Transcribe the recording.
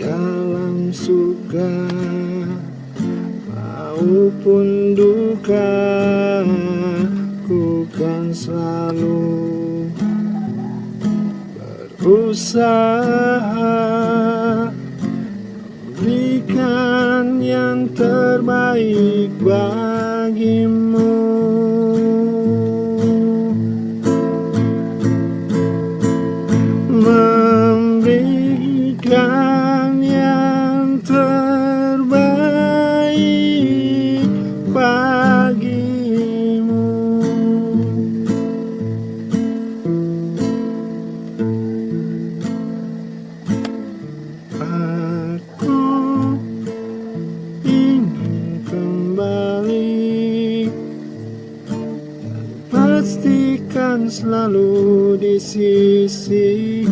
dalam suka maupun duka ku kan selalu berusaha berikan yang terbaik bagimu memberikan yang terbaik bagimu. Aku ingin kembali. Pastikan selalu di sisi